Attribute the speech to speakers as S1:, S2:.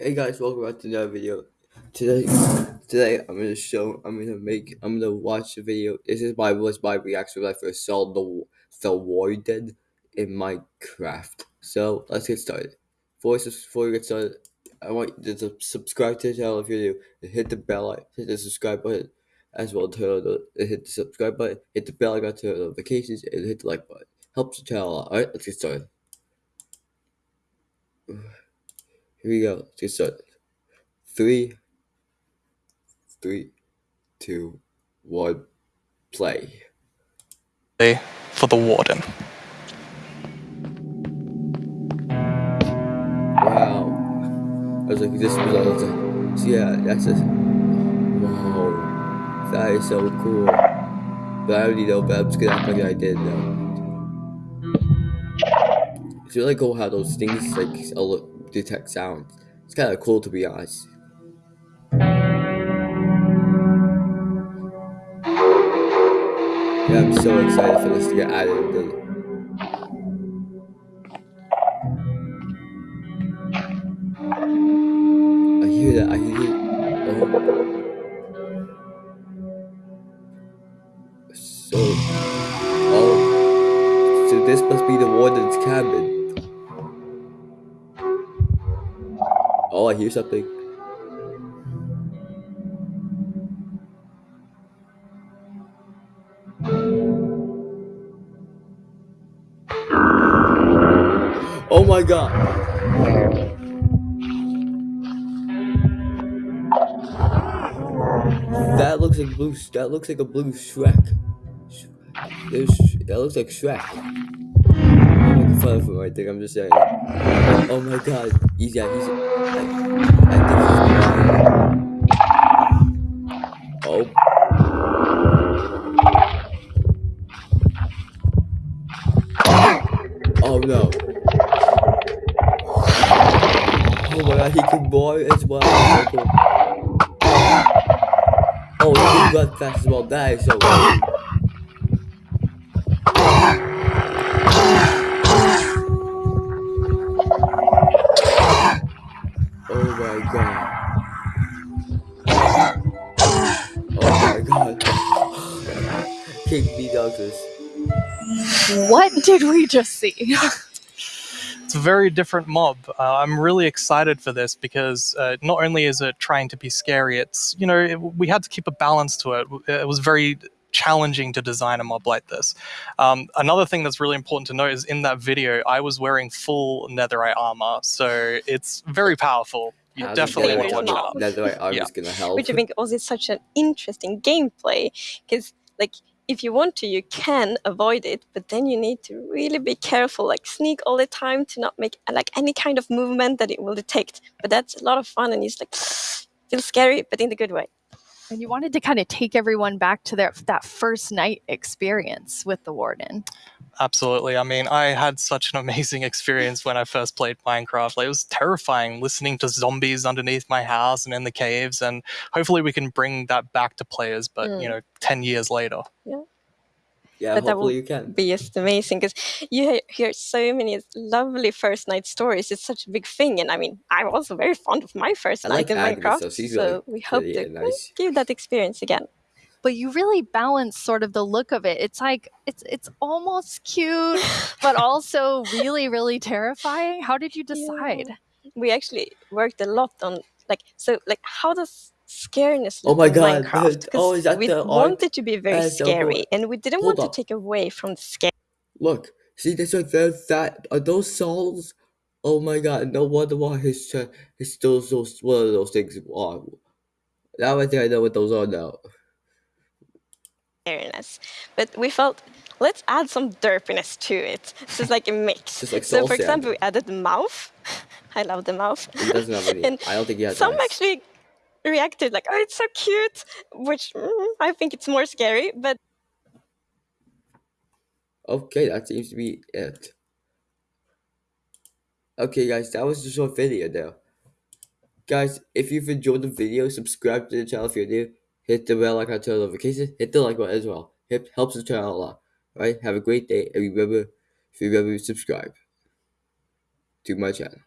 S1: Hey guys, welcome back to another video. Today, today I'm gonna show, I'm gonna make, I'm gonna watch the video. This is my was my reaction when I first saw the the warden in Minecraft. So let's get started. Before, before we get started, I want you to subscribe to the channel if you're new, and hit the bell, hit the subscribe button, as well turn the hit the subscribe button, hit the bell icon, to turn notifications, and hit the like button. Helps the channel a lot. All right, let's get started. Here we go. Let's get started. Three, three, two, one, play.
S2: For the warden.
S1: Wow. I was like, this was, was like, so yeah, that's just, wow. That is so cool. But I already know, but I'm just gonna act like I did know. It's really cool how those things like detect sounds. It's kind of cool to be honest. Yeah, I'm so excited for this to get added. I hear that. I hear. Oh. So, oh, so this must be the warden's cabin. Oh, I hear something. Oh my god. That looks like blue. That looks like a blue Shrek. That looks like Shrek. I'm just saying. Oh, oh my god. He's yeah. He's. I, he's. Oh. Oh no. Oh my god, he can boy as well. Oh, he can run fast as well. That is so cool. Oh my god. Oh my god. King B Douglas.
S3: What did we just see?
S2: it's a very different mob. Uh, I'm really excited for this because uh, not only is it trying to be scary, it's, you know, it, we had to keep a balance to it. It was very challenging to design a mob like this. Um, another thing that's really important to note is in that video, I was wearing full netherite armor, so it's very powerful. You
S1: How
S2: definitely want to watch
S1: netherite-
S2: out.
S1: Netherite armor
S2: Yeah.
S1: is gonna help.
S3: Which I think also is such an interesting gameplay because, like, if you want to, you can avoid it, but then you need to really be careful, like sneak all the time to not make like any kind of movement that it will detect. But that's a lot of fun, and it's like feels scary, but in the good way.
S4: And you wanted to kind of take everyone back to their that first night experience with the warden.
S2: Absolutely. I mean, I had such an amazing experience when I first played Minecraft. Like, it was terrifying listening to zombies underneath my house and in the caves. And hopefully, we can bring that back to players, but you
S3: Mm.
S2: know, 10 years later.
S1: yeah,
S3: but that
S1: hopefully
S3: will
S1: you can.
S3: Be just amazing because you hear so many lovely first night stories. It's such a big thing, and I mean, I'm also very fond of my first
S1: I
S3: night
S1: like
S3: in
S1: Agnes,
S3: Minecraft.
S1: though. She's
S3: so
S1: really
S3: we hope
S1: pretty
S3: to
S1: nice.
S3: give that experience again.
S4: But you really balance sort of the look of it. It's like it's it's almost cute, but also really really terrifying. How did you decide?
S3: we actually worked a lot on like so like how does scariness
S1: Oh my God,
S3: Minecraft?
S1: oh, is that
S3: we
S1: the art?
S3: wanted to be very
S1: That's so cool.
S3: scary, and we didn't
S1: Hold
S3: want
S1: up.
S3: to take away from the scare.
S1: Look, see, right there. That are those souls? Oh my god! No wonder why his his those those one of those things are. Now I think I know what those are now.
S3: scariness. But we felt let's add some derpiness to it. So it's like a mix.
S1: Like
S3: so for example, we added the mouth. I love the mouth.
S1: He doesn't have any.
S3: And
S1: I don't think he has.
S3: Some
S1: eyes.
S3: actually reacted like, "Oh, it's so cute," which mm, I think it's more scary. But
S1: Okay, that seems to be it. Okay, guys, that was the short video now. Guys, if you've enjoyed the video, subscribe to the channel if you're new. Hit the bell icon to notifications. Hit the like button as well. It helps the channel a lot. Alright, have a great day, and remember, if you remember, subscribe to my channel.